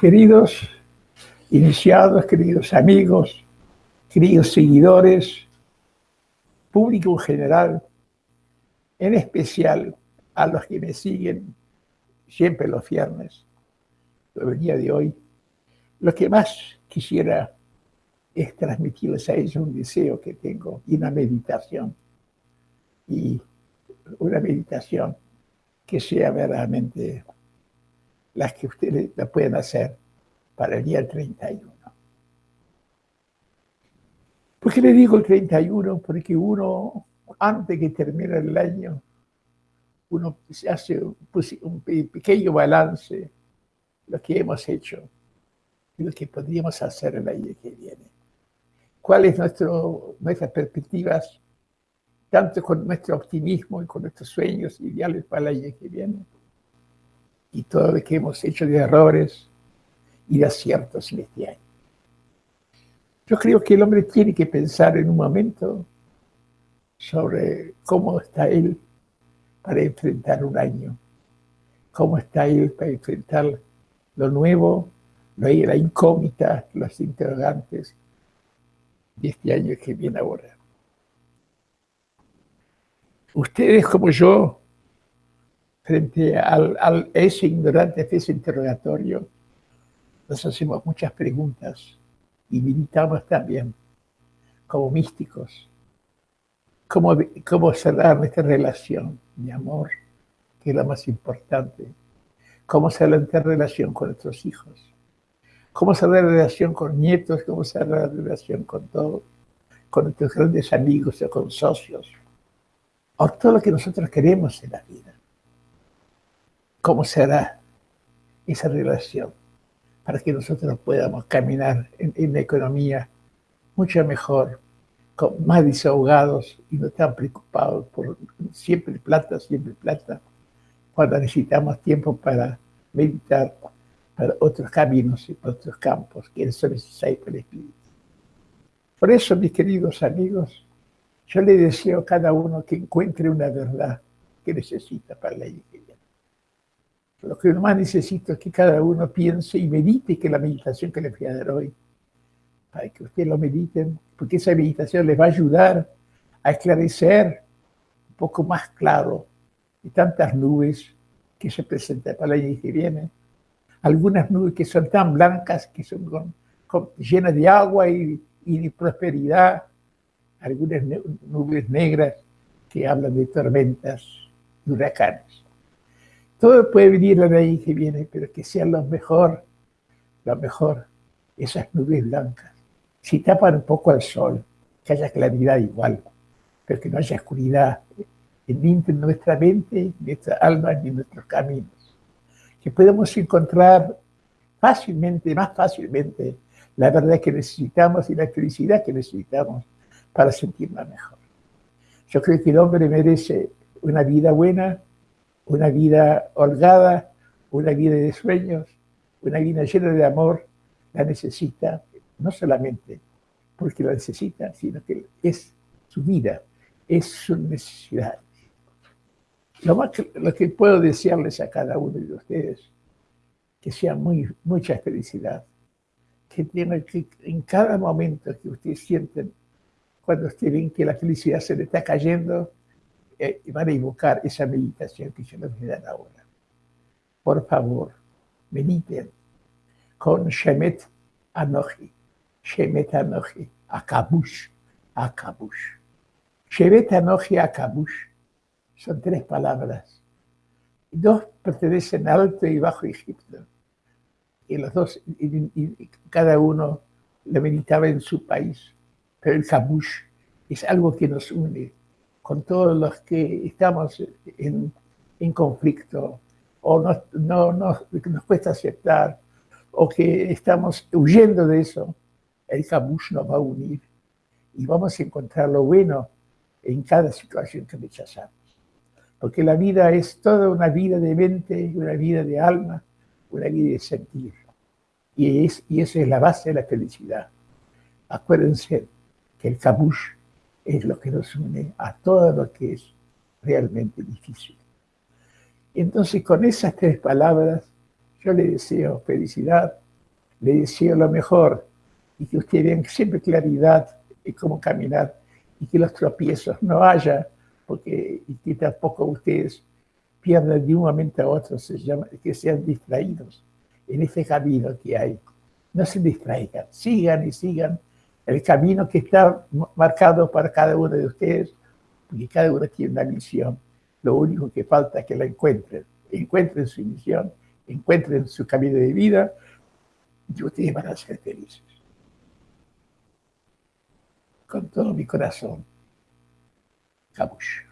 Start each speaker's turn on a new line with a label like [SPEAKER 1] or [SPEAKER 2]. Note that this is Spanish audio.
[SPEAKER 1] Queridos iniciados, queridos amigos, queridos seguidores, público en general, en especial a los que me siguen siempre los viernes, el día de hoy, lo que más quisiera es transmitirles a ellos un deseo que tengo y una meditación. Y una meditación que sea verdaderamente las que ustedes la pueden hacer para el día 31. ¿Por qué le digo el 31? Porque uno, antes que termine el año, uno hace un pequeño balance de lo que hemos hecho y lo que podríamos hacer el año que viene. ¿Cuáles nuestro, nuestras perspectivas, tanto con nuestro optimismo y con nuestros sueños ideales para el año que viene? Y todo lo que hemos hecho de errores y de aciertos en este año. Yo creo que el hombre tiene que pensar en un momento sobre cómo está él para enfrentar un año, cómo está él para enfrentar lo nuevo, la incógnita, los interrogantes de este año que viene ahora. Ustedes como yo, frente al, a ese ignorante, a ese interrogatorio, nos hacemos muchas preguntas y meditamos también como místicos. Cómo, cómo cerrar nuestra relación de amor, que es la más importante. Cómo cerrar nuestra relación con nuestros hijos. Cómo cerrar la relación con nietos, cómo cerrar la relación con todos, con nuestros grandes amigos o con socios. O todo lo que nosotros queremos en la vida. ¿Cómo será esa relación? para que nosotros podamos caminar en, la economía mucho mejor, con más desahogados y no tan preocupados por siempre plata, siempre plata, cuando necesitamos tiempo para meditar para otros caminos y para otros campos que son necesarios para el Espíritu. Por eso, mis queridos amigos, yo le deseo a cada uno que encuentre una verdad que necesita para la iglesia. Lo que más necesito es que cada uno piense y medite que la meditación que les voy a dar hoy, para que ustedes lo mediten, porque esa meditación les va a ayudar a esclarecer un poco más claro de tantas nubes que se presentan para el año que viene. Algunas nubes que son tan blancas, que son llenas de agua y, de prosperidad. Algunas nubes negras que hablan de tormentas y huracanes. Todo puede venir la ley que viene, pero que sea lo mejor, lo mejor, esas nubes blancas. Si tapan un poco al sol, que haya claridad igual, pero que no haya oscuridad en nuestra mente, nuestra alma, ni en nuestros caminos. Que podamos encontrar fácilmente, más fácilmente, la verdad que necesitamos y la felicidad que necesitamos para sentirnos mejor. Yo creo que el hombre merece una vida buena, una vida holgada, una vida de sueños, una vida llena de amor, la necesita, no solamente porque la necesita, sino que es su vida, es su necesidad. Lo, más que, lo que puedo desearles a cada uno de ustedes, que sea muy, mucha felicidad, que tengan que en cada momento que ustedes sienten, cuando ustedes ven que la felicidad se le está cayendo, eh, van a invocar esa meditación que yo les voy a dar ahora. Por favor, mediten con Shemet Anochi. Shemet Anochi, Akabush, Akabush. Shemet Anochi, Akabush. Son tres palabras. Dos pertenecen a Alto y Bajo Egipto. Y los dos, y, cada uno lo meditaba en su país. Pero el Kabush es algo que nos une con todos los que estamos en, conflicto o no, no, nos cuesta aceptar o que estamos huyendo de eso, el Kabush nos va a unir y vamos a encontrar lo bueno en cada situación que rechazamos. Porque la vida es toda una vida de mente, una vida de alma, una vida de sentir. Y, es, y esa es la base de la felicidad. Acuérdense que el Kabush es lo que nos une a todo lo que es realmente difícil. Entonces, con esas tres palabras, yo le deseo felicidad, le deseo lo mejor y que ustedes tengan siempre claridad en cómo caminar y que los tropiezos no haya, porque y que tampoco ustedes pierdan de un momento a otro, se llama, que sean distraídos en ese camino que hay. No se distraigan, sigan y sigan el camino que está marcado para cada uno de ustedes, porque cada uno tiene una misión. Lo único que falta es que la encuentren, encuentren su misión, encuentren su camino de vida y ustedes van a ser felices. Con todo mi corazón. Cabush.